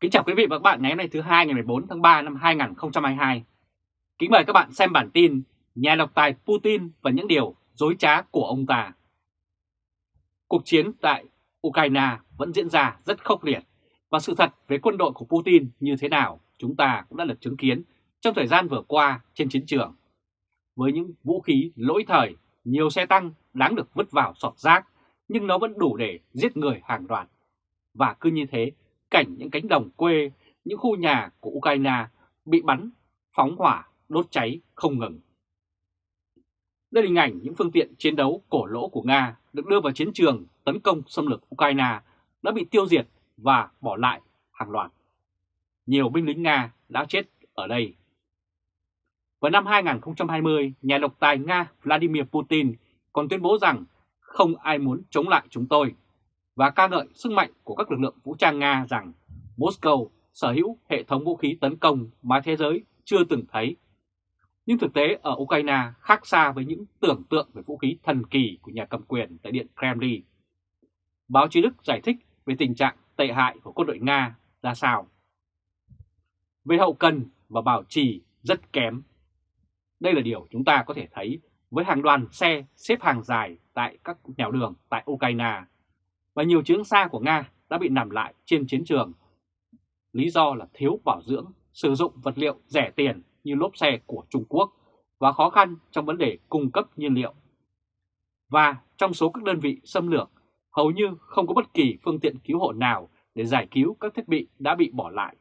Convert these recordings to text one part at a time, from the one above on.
Kính chào quý vị và các bạn ngày hôm nay thứ hai ngày 14 tháng 3 năm 2022. Kính mời các bạn xem bản tin Nhà độc tài Putin và những điều dối trá của ông ta. Cuộc chiến tại Ukraine vẫn diễn ra rất khốc liệt và sự thật về quân đội của Putin như thế nào chúng ta cũng đã được chứng kiến trong thời gian vừa qua trên chiến trường. Với những vũ khí lỗi thời, nhiều xe tăng đáng được vứt vào sọt rác nhưng nó vẫn đủ để giết người hàng loạt. Và cứ như thế, cảnh những cánh đồng quê, những khu nhà của Ukraine bị bắn, phóng hỏa, đốt cháy không ngừng. Đây là hình ảnh những phương tiện chiến đấu cổ lỗ của Nga được đưa vào chiến trường tấn công xâm lược Ukraine đã bị tiêu diệt và bỏ lại hàng loạt. Nhiều binh lính Nga đã chết ở đây. Vào năm 2020, nhà độc tài Nga Vladimir Putin còn tuyên bố rằng không ai muốn chống lại chúng tôi và ca ngợi sức mạnh của các lực lượng vũ trang Nga rằng Moscow sở hữu hệ thống vũ khí tấn công mà thế giới chưa từng thấy. Nhưng thực tế ở Ukraine khác xa với những tưởng tượng về vũ khí thần kỳ của nhà cầm quyền tại Điện Kremlin. Báo chí Đức giải thích về tình trạng tệ hại của quân đội Nga ra sao. Về hậu cần và bảo trì rất kém. Đây là điều chúng ta có thể thấy với hàng đoàn xe xếp hàng dài tại các nẻo đường tại Ukraine và nhiều chiến xa của Nga đã bị nằm lại trên chiến trường. Lý do là thiếu bảo dưỡng, sử dụng vật liệu rẻ tiền như lốp xe của Trung Quốc và khó khăn trong vấn đề cung cấp nhiên liệu. Và trong số các đơn vị xâm lược, hầu như không có bất kỳ phương tiện cứu hộ nào để giải cứu các thiết bị đã bị bỏ lại.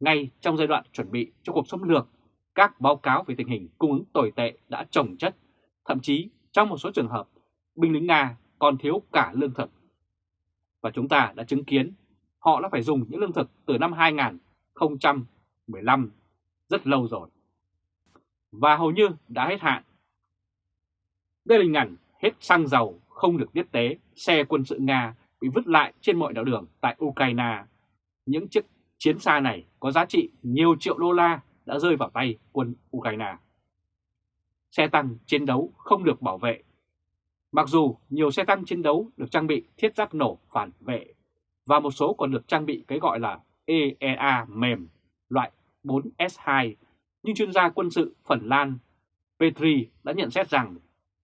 Ngay trong giai đoạn chuẩn bị cho cuộc xâm lược, các báo cáo về tình hình cung ứng tồi tệ đã trồng chất, thậm chí trong một số trường hợp, binh lính Nga còn thiếu cả lương thực và chúng ta đã chứng kiến họ đã phải dùng những lương thực từ năm 2015 rất lâu rồi. Và hầu như đã hết hạn. Đây là hình ảnh hết xăng dầu không được tiếp tế, xe quân sự Nga bị vứt lại trên mọi đảo đường tại Ukraine. Những chiếc chiến xa này có giá trị nhiều triệu đô la đã rơi vào tay quân Ukraine. Xe tăng chiến đấu không được bảo vệ Mặc dù nhiều xe tăng chiến đấu được trang bị thiết giáp nổ phản vệ và một số còn được trang bị cái gọi là EEA mềm loại 4S2, nhưng chuyên gia quân sự Phần Lan Petri đã nhận xét rằng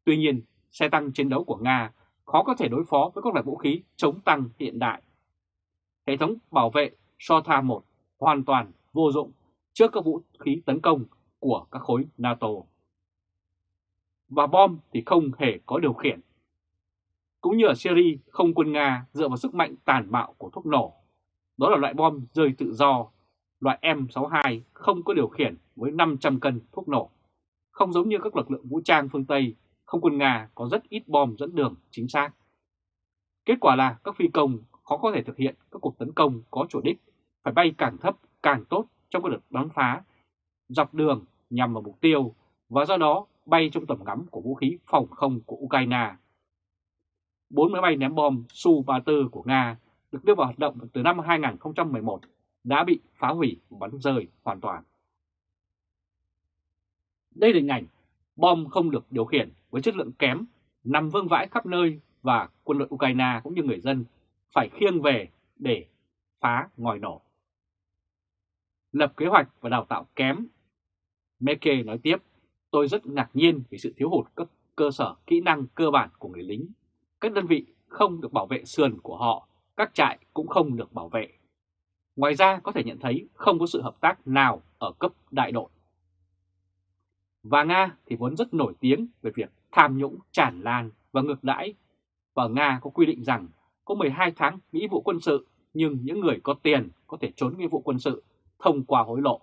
tuy nhiên xe tăng chiến đấu của Nga khó có thể đối phó với các loại vũ khí chống tăng hiện đại. Hệ thống bảo vệ SOTA 1 hoàn toàn vô dụng trước các vũ khí tấn công của các khối NATO và bom thì không hề có điều khiển. Cũng như ở Syria, không quân Nga dựa vào sức mạnh tàn bạo của thuốc nổ. Đó là loại bom rơi tự do, loại M62 không có điều khiển với 500 cân thuốc nổ. Không giống như các lực lượng vũ trang phương Tây, không quân Nga có rất ít bom dẫn đường chính xác. Kết quả là các phi công khó có thể thực hiện các cuộc tấn công có chủ đích, phải bay càng thấp càng tốt trong các đợt bắn phá, dọc đường nhằm vào mục tiêu và do đó bay trong tầm ngắm của vũ khí phòng không của Ukraine. Bốn máy bay ném bom Su-34 của Nga được đưa vào hoạt động từ năm 2011 đã bị phá hủy và bắn rơi hoàn toàn. Đây là hình ảnh bom không được điều khiển với chất lượng kém nằm vương vãi khắp nơi và quân đội Ukraine cũng như người dân phải khiêng về để phá ngòi nổ. Lập kế hoạch và đào tạo kém. Meke nói tiếp, Tôi rất ngạc nhiên vì sự thiếu hụt các cơ sở kỹ năng cơ bản của người lính. Các đơn vị không được bảo vệ sườn của họ, các trại cũng không được bảo vệ. Ngoài ra có thể nhận thấy không có sự hợp tác nào ở cấp đại đội. Và Nga thì vốn rất nổi tiếng về việc tham nhũng tràn lan và ngược đãi. Và Nga có quy định rằng có 12 tháng nghĩa vụ quân sự nhưng những người có tiền có thể trốn nghĩa vụ quân sự thông qua hối lộ.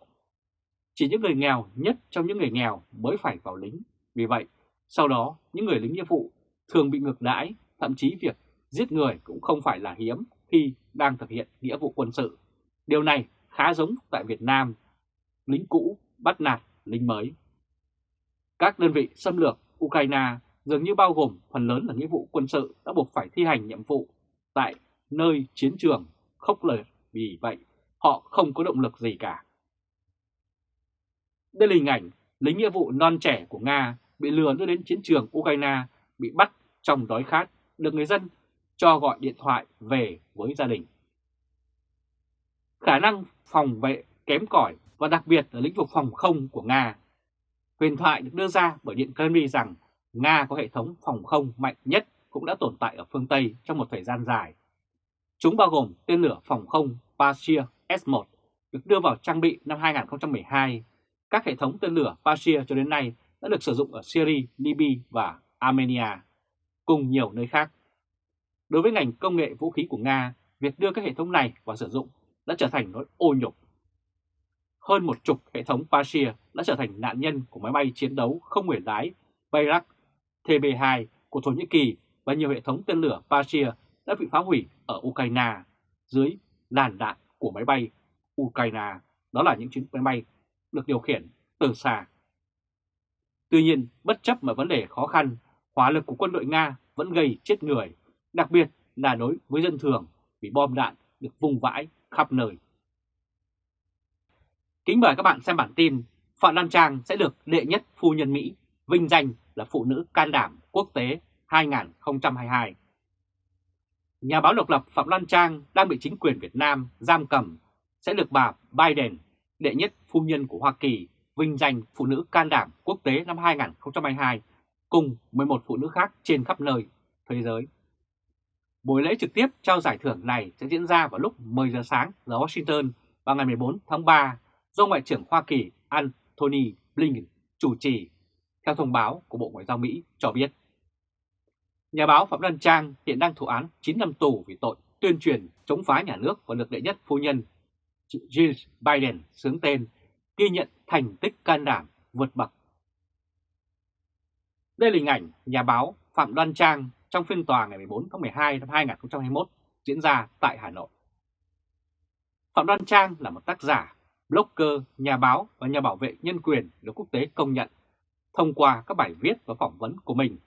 Chỉ những người nghèo nhất trong những người nghèo mới phải vào lính. Vì vậy, sau đó những người lính nghĩa vụ thường bị ngược đãi, thậm chí việc giết người cũng không phải là hiếm khi đang thực hiện nghĩa vụ quân sự. Điều này khá giống tại Việt Nam, lính cũ bắt nạt lính mới. Các đơn vị xâm lược Ukraine dường như bao gồm phần lớn là nghĩa vụ quân sự đã buộc phải thi hành nhiệm vụ tại nơi chiến trường khốc liệt vì vậy họ không có động lực gì cả. Đây là hình ảnh lính nghĩa vụ non trẻ của Nga bị lừa đưa đến chiến trường Ukraine, bị bắt trong đói khát, được người dân cho gọi điện thoại về với gia đình. khả năng phòng vệ kém cỏi và đặc biệt ở lĩnh vực phòng không của Nga. Huyền thoại được đưa ra bởi Điện Kremlin rằng Nga có hệ thống phòng không mạnh nhất cũng đã tồn tại ở phương Tây trong một thời gian dài. Chúng bao gồm tên lửa phòng không Patriot S-1 được đưa vào trang bị năm 2012. Các hệ thống tên lửa Patriot cho đến nay đã được sử dụng ở Syria, Libya và Armenia, cùng nhiều nơi khác. Đối với ngành công nghệ vũ khí của Nga, việc đưa các hệ thống này vào sử dụng đã trở thành nỗi ô nhục. Hơn một chục hệ thống Patriot đã trở thành nạn nhân của máy bay chiến đấu không người lái Bayrak TB2 của Thổ Nhĩ Kỳ và nhiều hệ thống tên lửa Patriot đã bị phá hủy ở Ukraine dưới làn đạn của máy bay Ukraine. Đó là những chuyến máy bay được điều khiển từ xa. Tuy nhiên, bất chấp mọi vấn đề khó khăn, hỏa lực của quân đội Nga vẫn gây chết người, đặc biệt là đối với dân thường vì bom đạn được vùng vãi khắp nơi. Kính mời các bạn xem bản tin Phạm Lan Trang sẽ được đệ nhất phu nhân Mỹ vinh danh là phụ nữ can đảm quốc tế 2022. Nhà báo độc lập Phạm Lan Trang đang bị chính quyền Việt Nam giam cầm sẽ được bà Biden, đệ nhất phu nhân của Hoa Kỳ, vinh danh phụ nữ can đảm quốc tế năm 2022 cùng 11 phụ nữ khác trên khắp nơi thế giới. Buổi lễ trực tiếp trao giải thưởng này sẽ diễn ra vào lúc 10 giờ sáng giờ Washington vào ngày 14 tháng 3 do Ngoại trưởng Hoa Kỳ Antony Blinken chủ trì, theo thông báo của Bộ Ngoại giao Mỹ cho biết. Nhà báo Phạm Đăng Trang hiện đang thụ án 9 năm tù vì tội tuyên truyền chống phá nhà nước và được đệ nhất phu nhân Jill Biden sướng tên ghi nhận thành tích can đảm vượt bậc. Đây là hình ảnh nhà báo Phạm Đoan Trang trong phiên tòa ngày 14 tháng 12 năm 2021 diễn ra tại Hà Nội. Phạm Đoan Trang là một tác giả, blogger, nhà báo và nhà bảo vệ nhân quyền được quốc tế công nhận. Thông qua các bài viết và phỏng vấn của mình,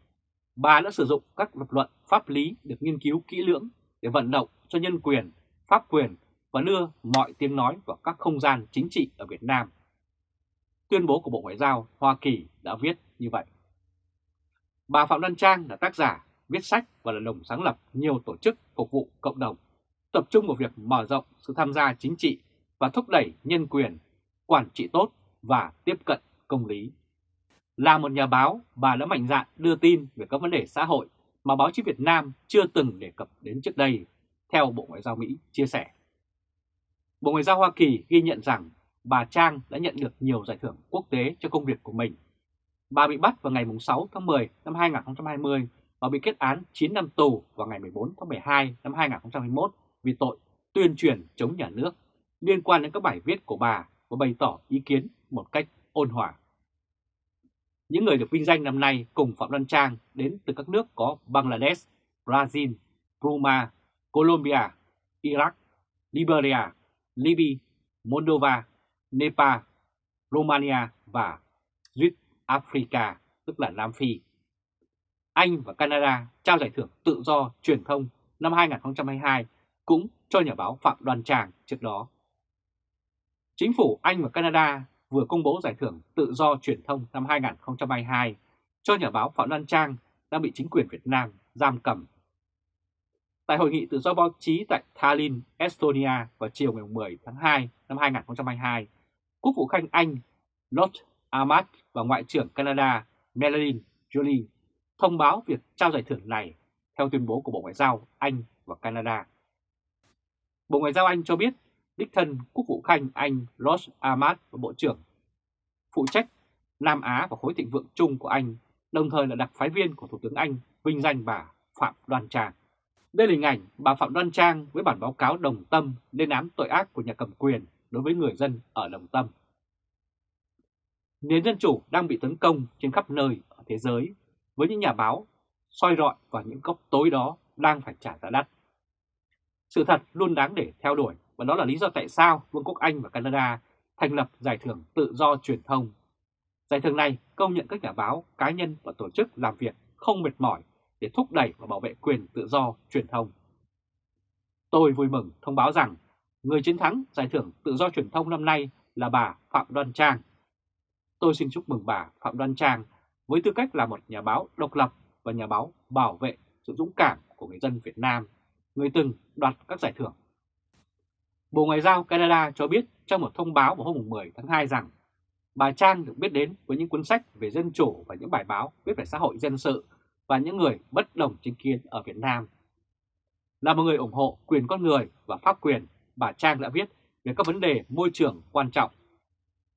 bà đã sử dụng các lập luận pháp lý được nghiên cứu kỹ lưỡng để vận động cho nhân quyền, pháp quyền và đưa mọi tiếng nói vào các không gian chính trị ở Việt Nam. Tuyên bố của Bộ Ngoại giao Hoa Kỳ đã viết như vậy. Bà Phạm Đăng Trang là tác giả, viết sách và là đồng sáng lập nhiều tổ chức phục vụ cộng đồng, tập trung vào việc mở rộng sự tham gia chính trị và thúc đẩy nhân quyền, quản trị tốt và tiếp cận công lý. Là một nhà báo, bà đã mạnh dạn đưa tin về các vấn đề xã hội mà báo chí Việt Nam chưa từng đề cập đến trước đây, theo Bộ Ngoại giao Mỹ chia sẻ. Bộ Ngoại giao Hoa Kỳ ghi nhận rằng bà Trang đã nhận được nhiều giải thưởng quốc tế cho công việc của mình. Bà bị bắt vào ngày 6 tháng 10 năm 2020 và bị kết án 9 năm tù vào ngày 14 tháng 12 năm 2021 vì tội tuyên truyền chống nhà nước liên quan đến các bài viết của bà và bày tỏ ý kiến một cách ôn hòa. Những người được vinh danh năm nay cùng Phạm Lan Trang đến từ các nước có Bangladesh, Brazil, Burma, Colombia, Iraq, Liberia, Libya, Moldova, Nepal, Romania và Duyết Africa, tức là Nam Phi. Anh và Canada trao giải thưởng tự do truyền thông năm 2022 cũng cho nhà báo Phạm Đoàn Trang trước đó. Chính phủ Anh và Canada vừa công bố giải thưởng tự do truyền thông năm 2022 cho nhà báo Phạm Đoàn Trang đang bị chính quyền Việt Nam giam cầm. Tại hội nghị tự do báo chí tại Tallinn, Estonia vào chiều ngày 10 tháng 2 năm 2022, Quốc vụ Khanh Anh Lord Ahmad và Ngoại trưởng Canada Melanie Jolie thông báo việc trao giải thưởng này theo tuyên bố của Bộ Ngoại giao Anh và Canada. Bộ Ngoại giao Anh cho biết đích thân Quốc vụ Khanh Anh Lord Ahmad và Bộ trưởng phụ trách Nam Á và khối thịnh vượng chung của Anh, đồng thời là đặc phái viên của Thủ tướng Anh vinh danh bà Phạm Đoan Trang. Đây là hình ảnh bà Phạm Đoan Trang với bản báo cáo đồng tâm lên án tội ác của nhà cầm quyền đối với người dân ở đồng tâm. Nền dân chủ đang bị tấn công trên khắp nơi ở thế giới với những nhà báo soi rọi vào những góc tối đó đang phải trả giá đắt. Sự thật luôn đáng để theo đuổi và đó là lý do tại sao Vương quốc Anh và Canada thành lập Giải thưởng Tự do Truyền thông. Giải thưởng này công nhận các nhà báo, cá nhân và tổ chức làm việc không mệt mỏi để thúc đẩy và bảo vệ quyền tự do truyền thông. Tôi vui mừng thông báo rằng người chiến thắng Giải thưởng Tự do Truyền thông năm nay là bà Phạm Đoan Trang. Tôi xin chúc mừng bà Phạm Đoan Trang với tư cách là một nhà báo độc lập và nhà báo bảo vệ sự dũng cảm của người dân Việt Nam, người từng đoạt các giải thưởng Bộ Ngoại giao Canada cho biết trong một thông báo vào hôm 10 tháng 2 rằng bà Trang được biết đến với những cuốn sách về dân chủ và những bài báo viết về xã hội dân sự và những người bất đồng chính kiến ở Việt Nam. Là một người ủng hộ quyền con người và pháp quyền, bà Trang đã viết về các vấn đề môi trường quan trọng.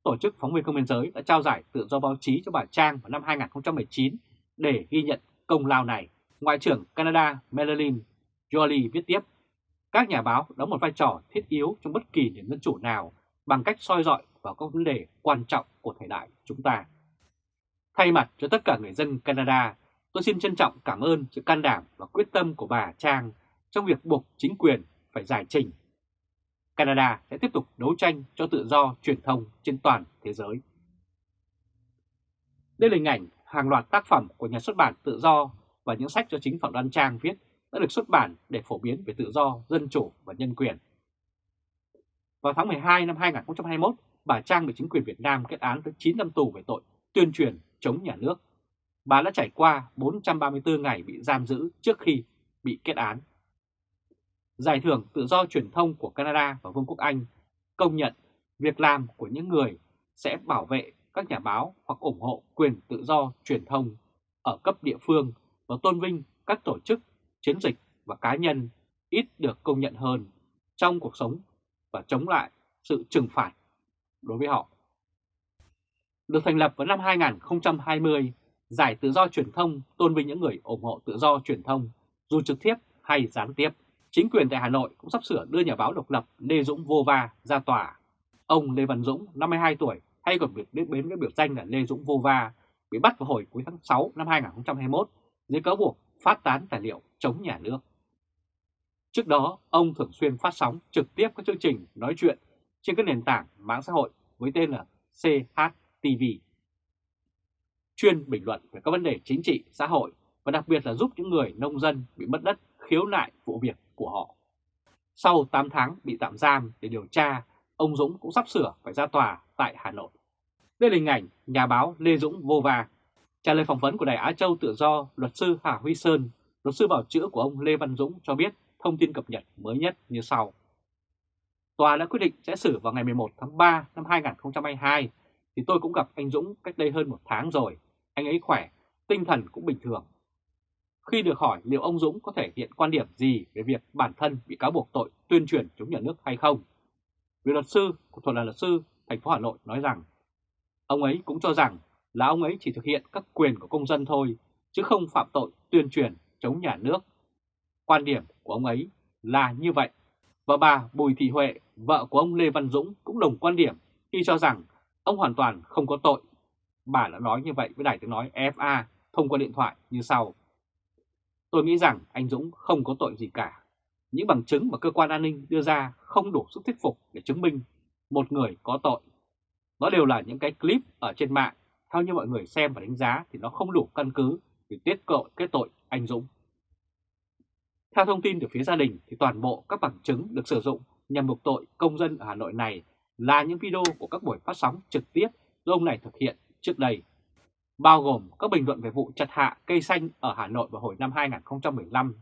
Tổ chức Phóng viên Không biên giới đã trao giải tự do báo chí cho bà Trang vào năm 2019 để ghi nhận công lao này. Ngoại trưởng Canada Melanie Jolie viết tiếp, các nhà báo đóng một vai trò thiết yếu trong bất kỳ nền dân chủ nào bằng cách soi dọi vào các vấn đề quan trọng của thời đại chúng ta. Thay mặt cho tất cả người dân Canada, tôi xin trân trọng cảm ơn sự can đảm và quyết tâm của bà Trang trong việc buộc chính quyền phải giải trình. Canada sẽ tiếp tục đấu tranh cho tự do truyền thông trên toàn thế giới. Đây là hình ảnh hàng loạt tác phẩm của nhà xuất bản tự do và những sách do chính Phạm Đoan Trang viết đã được xuất bản để phổ biến về tự do, dân chủ và nhân quyền. Vào tháng 12 năm 2021, bà Trang bị chính quyền Việt Nam kết án tới 9 năm tù về tội tuyên truyền chống nhà nước. Bà đã trải qua 434 ngày bị giam giữ trước khi bị kết án. Giải thưởng tự do truyền thông của Canada và Vương quốc Anh công nhận việc làm của những người sẽ bảo vệ các nhà báo hoặc ủng hộ quyền tự do truyền thông ở cấp địa phương và tôn vinh các tổ chức, chiến dịch và cá nhân ít được công nhận hơn trong cuộc sống và chống lại sự trừng phạt đối với họ. Được thành lập vào năm 2020, Giải Tự do Truyền thông tôn vinh những người ủng hộ tự do truyền thông, dù trực tiếp hay gián tiếp. Chính quyền tại Hà Nội cũng sắp sửa đưa nhà báo độc lập Lê Dũng Vô Va ra tòa. Ông Lê Văn Dũng, 52 tuổi, hay còn được biết đến với biểu danh là Lê Dũng Vô Va, bị bắt vào hồi cuối tháng 6 năm 2021 dưới cáo buộc phát tán tài liệu chống nhà nước. Trước đó, ông thường xuyên phát sóng trực tiếp các chương trình nói chuyện trên các nền tảng mạng xã hội với tên là CHTV. Chuyên bình luận về các vấn đề chính trị, xã hội và đặc biệt là giúp những người nông dân bị mất đất khiếu nại vụ việc của họ. Sau 8 tháng bị tạm giam để điều tra, ông Dũng cũng sắp sửa phải ra tòa tại Hà Nội. Đây là hình ảnh nhà báo Lê Dũng vô va. Trả lời phỏng vấn của Đài Á Châu Tự Do, luật sư Hà Huy Sơn, luật sư bảo chữa của ông Lê Văn Dũng cho biết thông tin cập nhật mới nhất như sau. Tòa đã quyết định sẽ xử vào ngày 11 tháng 3 năm 2022, thì tôi cũng gặp anh Dũng cách đây hơn một tháng rồi. Anh ấy khỏe, tinh thần cũng bình thường. Khi được hỏi liệu ông Dũng có thể hiện quan điểm gì về việc bản thân bị cáo buộc tội tuyên truyền chống nhà nước hay không, vị luật sư của thuật là luật sư thành phố Hà Nội nói rằng ông ấy cũng cho rằng là ông ấy chỉ thực hiện các quyền của công dân thôi, chứ không phạm tội tuyên truyền chống nhà nước. Quan điểm của ông ấy là như vậy. Và bà Bùi Thị Huệ, vợ của ông Lê Văn Dũng cũng đồng quan điểm khi cho rằng ông hoàn toàn không có tội. Bà đã nói như vậy với đài tiếng nói FA thông qua điện thoại như sau. Tôi nghĩ rằng anh Dũng không có tội gì cả. Những bằng chứng mà cơ quan an ninh đưa ra không đủ sức thuyết phục để chứng minh một người có tội. Đó đều là những cái clip ở trên mạng. Theo như mọi người xem và đánh giá thì nó không đủ căn cứ để tiết tội cái tội anh Dũng. Theo thông tin từ phía gia đình thì toàn bộ các bằng chứng được sử dụng nhằm buộc tội công dân ở Hà Nội này là những video của các buổi phát sóng trực tiếp do ông này thực hiện trước đây, bao gồm các bình luận về vụ chặt hạ cây xanh ở Hà Nội vào hồi năm 2015,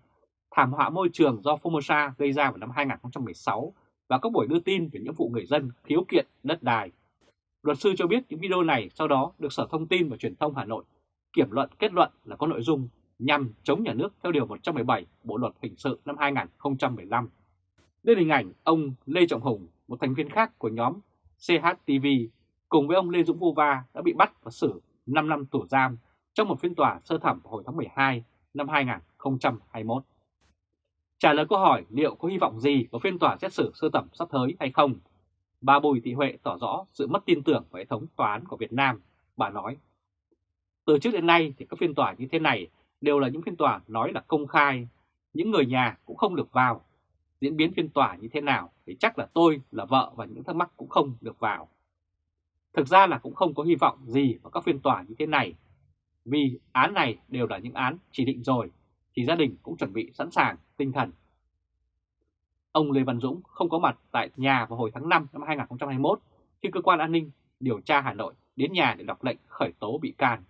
thảm họa môi trường do Formosa gây ra vào năm 2016 và các buổi đưa tin về những vụ người dân khiếu kiện đất đai. Luật sư cho biết những video này sau đó được Sở Thông tin và Truyền thông Hà Nội kiểm luận kết luận là có nội dung nhằm chống nhà nước theo Điều 117 Bộ Luật Hình sự năm 2015. Đây là hình ảnh ông Lê Trọng Hùng, một thành viên khác của nhóm CHTV, cùng với ông Lê Dũng Vô Va đã bị bắt và xử 5 năm tù giam trong một phiên tòa sơ thẩm hồi tháng 12 năm 2021. Trả lời câu hỏi liệu có hy vọng gì vào phiên tòa xét xử sơ thẩm sắp tới hay không, bà Bùi Thị Huệ tỏ rõ sự mất tin tưởng vào hệ thống tòa án của Việt Nam. Bà nói, từ trước đến nay thì các phiên tòa như thế này đều là những phiên tòa nói là công khai, những người nhà cũng không được vào. Diễn biến phiên tòa như thế nào thì chắc là tôi, là vợ và những thắc mắc cũng không được vào. Thực ra là cũng không có hy vọng gì vào các phiên tòa như thế này, vì án này đều là những án chỉ định rồi, thì gia đình cũng chuẩn bị sẵn sàng tinh thần. Ông Lê Văn Dũng không có mặt tại nhà vào hồi tháng 5 năm 2021 khi cơ quan an ninh điều tra Hà Nội đến nhà để đọc lệnh khởi tố bị can.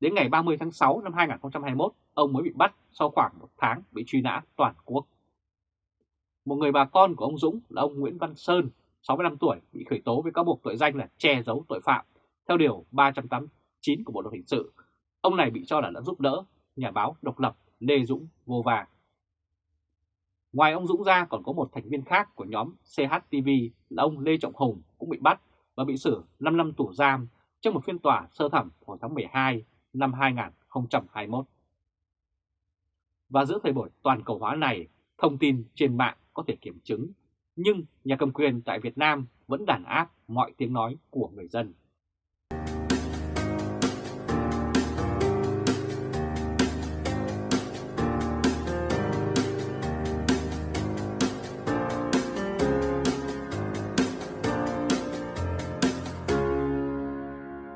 Đến ngày 30 tháng 6 năm 2021, ông mới bị bắt sau khoảng một tháng bị truy nã toàn quốc một người bà con của ông Dũng là ông Nguyễn Văn Sơn, 65 tuổi, bị khởi tố với cáo buộc tội danh là che giấu tội phạm theo Điều 389 của Bộ Luật Hình sự. Ông này bị cho là đã giúp đỡ nhà báo độc lập Lê Dũng vô vàng. Ngoài ông Dũng ra còn có một thành viên khác của nhóm CHTV là ông Lê Trọng Hùng cũng bị bắt và bị xử 5 năm tù giam trong một phiên tòa sơ thẩm hồi tháng 12 năm 2021. Và giữa thời buổi toàn cầu hóa này, thông tin trên mạng có thể kiểm chứng, nhưng nhà cầm quyền tại Việt Nam vẫn đàn áp mọi tiếng nói của người dân.